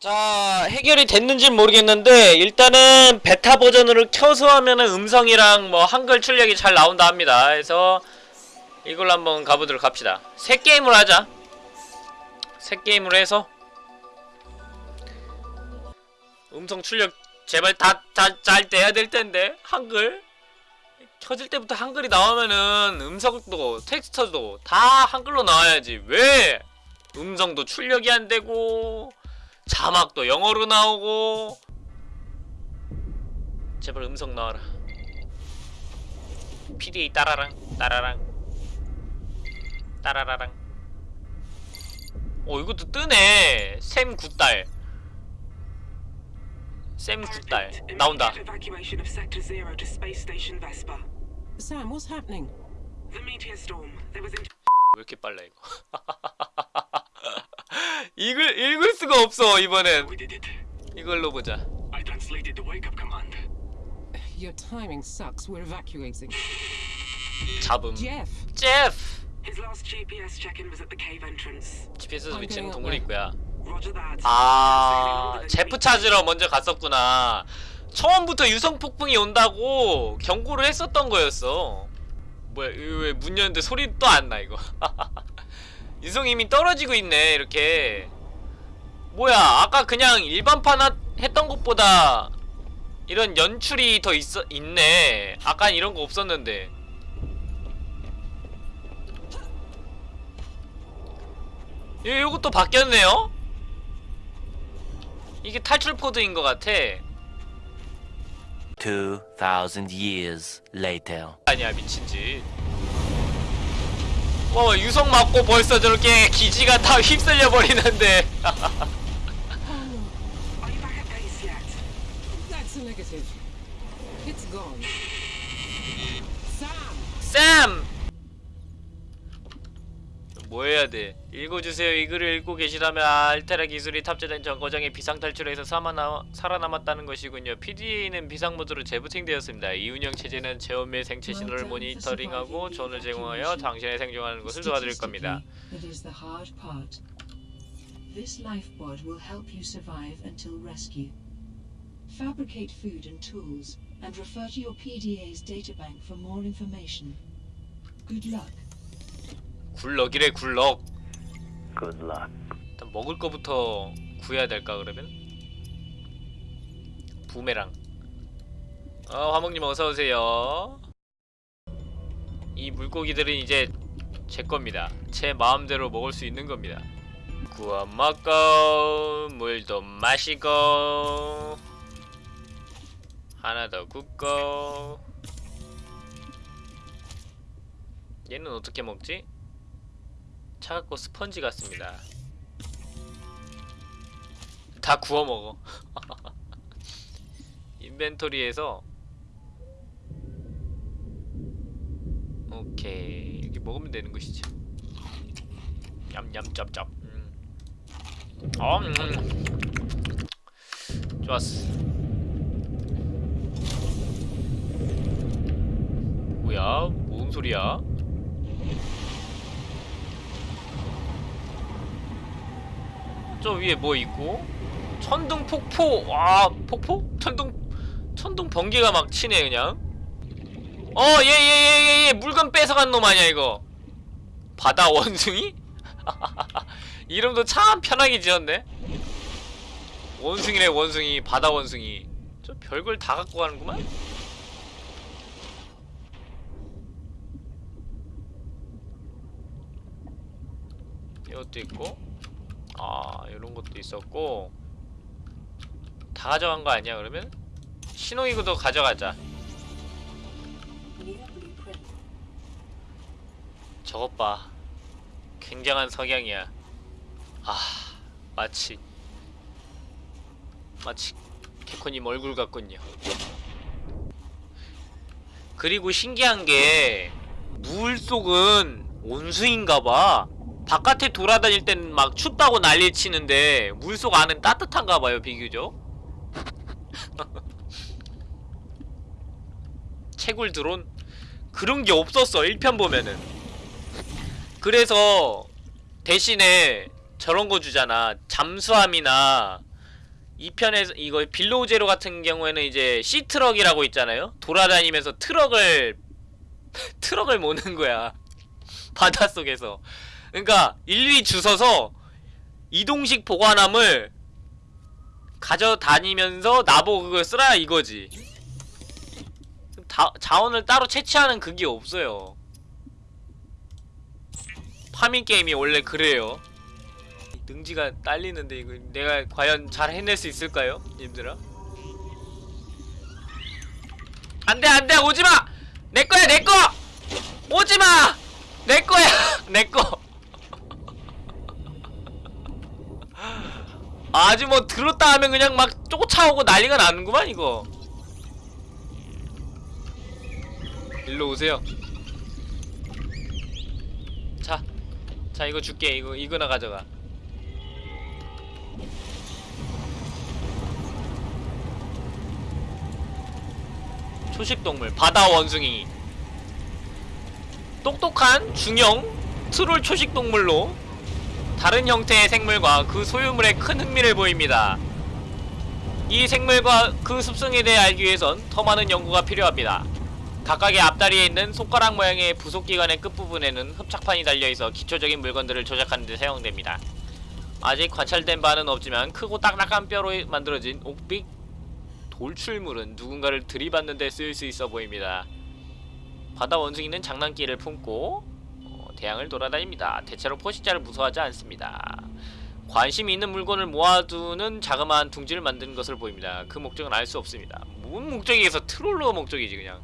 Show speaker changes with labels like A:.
A: 자 해결이 됐는지는 모르겠는데 일단은 베타 버전으로 켜서 하면은 음성이랑 뭐 한글 출력이 잘 나온다 합니다. 그래서 이걸로 한번 가보도록 합시다. 새 게임을 하자. 새 게임으로 해서 음성 출력 제발 다 잘 돼야 될 텐데 한글. 켜질 때부터 한글이 나오면은 음성도 텍스처도 다 한글로 나와야지. 왜? 음성도 출력이 안 되고 자막도 영어로 나오고 제발 음성 나와라 PDA 따라랑 따라랑 따라라랑 어 이것도 뜨네 샘 굿달 샘 굿달 나온다.
B: Sam, what's happening?
C: The meteor storm. There was.
A: 왜 이렇게 빨라 이거 읽을 읽을 수가 없어 이번엔. 이걸로 보자
C: I translated the wake-up command.
B: Your timing sucks. We're evacuating.
A: 잡음
B: Jeff,
A: 제프
C: His last GPS check-in was at the cave entrance.
A: GPS
B: I'm
A: 위치는
B: going
A: 동굴
B: up
A: 입구야
C: Roger that.
A: 아 제프 찾으러 먼저 갔었구나 처음부터 유성 폭풍이 온다고 경고를 했었던 거였어 뭐야 왜문 열는데 소리 또 안 나 이거 유성 이미 떨어지고 있네 이렇게. 뭐야 아까 그냥 일반판 하- 했던 것보다 이런 연출이 더 있어 있네. 아까 이런 거 없었는데. 요, 요것도 바뀌었네요? 이게 탈출 코드인 것 같아.
D: 2,000 years later.
A: 아니야 미친짓 와 유성 맞고 벌써 저렇게 기지가 다 휩쓸려 버리는데.
C: Are
A: 뭐 해야 돼? 읽어주세요. 이 글을 읽고 계시다면 알테라 기술이 탑재된 정거장에 비상탈출해서 살아남, 살아남았다는 것이군요. PDA는 비상모드로 재부팅되었습니다. 이 운영 체제는 체온 및 생체 신호를 모니터링하고 전을 제공하여 당신의 생존하는 것을 도와드릴 겁니다.
E: This lifeboard will help you survive until rescue. Fabricate food and tools, and refer to your PDA's databank for more information. Good luck.
A: 굴럭이래 굴럭.
D: Good luck.
A: 일단 먹을 거부터 구해야 될까 그러면? 부메랑 어 화목님 어서오세요 이 물고기들은 이제 제 겁니다 제 마음대로 먹을 수 있는 겁니다 구워 먹고 물도 마시고 하나 더 굽고 얘는 어떻게 먹지? 차갑고 스펀지 같습니다 다 구워 먹어. 인벤토리에서 오케이 이렇게 먹으면 되는 것이지. 냠냠 짭짭. 음. 어, 음. 좋았어. 뭐야? 뭔 소리야? 저 위에 뭐 있고? 천둥 폭포. 와 폭포? 천둥 천둥 번개가 막 치네 그냥. 어얘 얘 얘 물건 뺏어간 놈 아니야 이거? 바다 원숭이? 이름도 참 편하게 지었네. 원숭이네 원숭이. 바다 원숭이. 저 별걸 다 갖고 가는구만. 이것도 있고 아 이런 것도 있었고. 다 가져간 거 아니야 그러면? 신호기구도 가져가자. 저것 봐. 굉장한 석양이야. 아 마치 마치 개코님 얼굴 같군요. 그리고 신기한 게 물 속은 온수인가봐 바깥에 돌아다닐 땐 막 춥다고 난리 치는데 물속 안은 따뜻한가 봐요 비교적 채굴 드론 그런 게 없었어 1편 보면은 그래서 대신에 저런 거 주잖아 잠수함이나 이 편에서 이거 Below Zero 같은 경우에는 이제 Seatruck이라고 있잖아요. 돌아다니면서 트럭을 트럭을 모는 거야. 바닷속에서. 그러니까 일일이 주워서 이동식 보관함을 가져다니면서 나보고 그걸 쓰라 이거지. 다, 자원을 따로 채취하는 그게 없어요. 파밍 게임이 원래 그래요. 능지가 딸리는데 이거 내가 과연 잘 해낼 수 있을까요, 님들아? 안돼 안돼 오지마! 내 거야 내 거! 오지마! 내 거야 내 거. 아주 뭐 들었다 하면 그냥 막 쫓아오고 난리가 나는구만 이거. 일로 오세요. 자, 자 이거 줄게. 이거 이거나 가져가. 초식동물 바다 원숭이. 똑똑한 중형 트롤 초식동물로 다른 형태의 생물과 그 소유물에 큰 흥미를 보입니다. 이 생물과 그 습성에 대해 알기 위해선 더 많은 연구가 필요합니다. 각각의 앞다리에 있는 손가락 모양의 부속기관의 끝부분에는 흡착판이 달려있어 기초적인 물건들을 조작하는 데 사용됩니다. 아직 관찰된 바는 없지만 크고 딱딱한 뼈로 만들어진 옥빛 돌출물은 누군가를 들이받는 데 쓰일 수 있어 보입니다. 바다 원숭이는 장난기를 품고 어, 대양을 돌아다닙니다. 대체로 포식자를 무서워하지 않습니다. 관심이 있는 물건을 모아두는 자그마한 둥지를 만드는 것을 보입니다. 그 목적은 알 수 없습니다. 뭔 목적이겠어? 트롤러 목적이지 그냥.